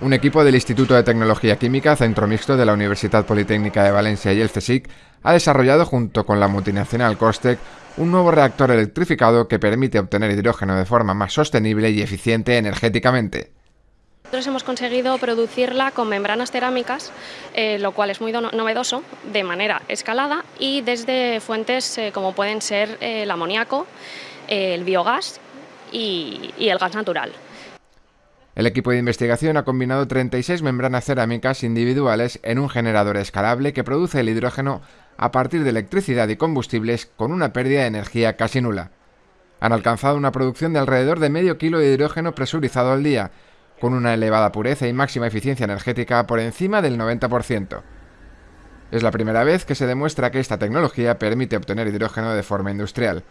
Un equipo del Instituto de Tecnología Química, Centro Mixto de la Universidad Politécnica de Valencia y el CSIC, ha desarrollado junto con la multinacional Costec un nuevo reactor electrificado que permite obtener hidrógeno de forma más sostenible y eficiente energéticamente. Nosotros hemos conseguido producirla con membranas cerámicas, eh, lo cual es muy novedoso, de manera escalada y desde fuentes eh, como pueden ser eh, el amoníaco, el biogás y el gas natural. El equipo de investigación ha combinado 36 membranas cerámicas individuales en un generador escalable que produce el hidrógeno a partir de electricidad y combustibles con una pérdida de energía casi nula. Han alcanzado una producción de alrededor de medio kilo de hidrógeno presurizado al día, con una elevada pureza y máxima eficiencia energética por encima del 90%. Es la primera vez que se demuestra que esta tecnología permite obtener hidrógeno de forma industrial.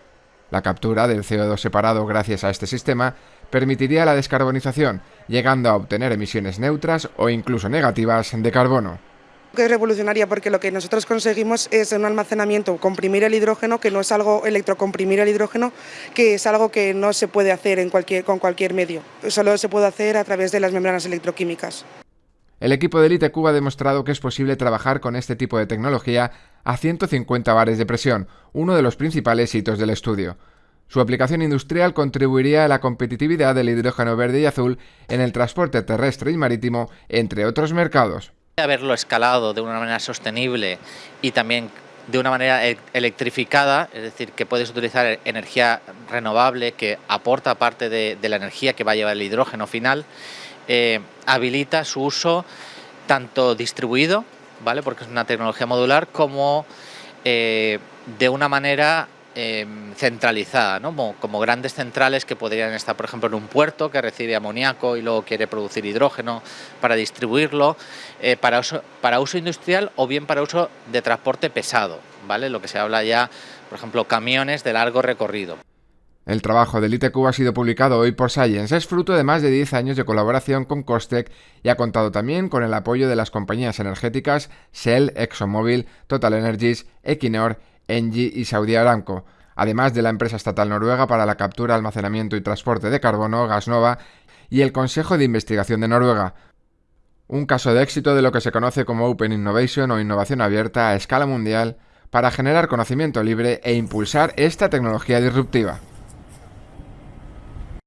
La captura del CO2 separado gracias a este sistema permitiría la descarbonización, llegando a obtener emisiones neutras o incluso negativas de carbono que es revolucionaria porque lo que nosotros conseguimos es un almacenamiento, comprimir el hidrógeno, que no es algo electrocomprimir el hidrógeno, que es algo que no se puede hacer con cualquier medio, solo se puede hacer a través de las membranas electroquímicas. El equipo de Elite Cuba ha demostrado que es posible trabajar con este tipo de tecnología a 150 bares de presión, uno de los principales hitos del estudio. Su aplicación industrial contribuiría a la competitividad del hidrógeno verde y azul en el transporte terrestre y marítimo, entre otros mercados. Haberlo escalado de una manera sostenible y también de una manera e-, electrificada, es decir, que puedes utilizar energía renovable que aporta parte de, la energía que va a llevar el hidrógeno final, eh, habilita su uso tanto distribuido, ¿vale? porque es una tecnología modular, como eh, de una manera em, centralizada, como, grandes centrales que podrían estar, por ejemplo, en un puerto que recibe amoníaco y luego quiere producir hidrógeno para distribuirlo, eh, para, uso, para uso industrial o bien para uso de transporte pesado, ¿vale? lo que se habla ya, por ejemplo, camiones de largo recorrido. El trabajo de ITQ ha sido publicado hoy por Science, es fruto de más de 10 años de colaboración con Costec y ha contado también con el apoyo de las compañías energéticas Shell, ExxonMobil, Total Energies, Equinor, Engie y Saudi Aramco, además de la empresa estatal noruega para la captura, almacenamiento y transporte de carbono, Gasnova, y el Consejo de Investigación de Noruega. Un caso de éxito de lo que se conoce como Open Innovation o innovación abierta a escala mundial para generar conocimiento libre e impulsar esta tecnología disruptiva.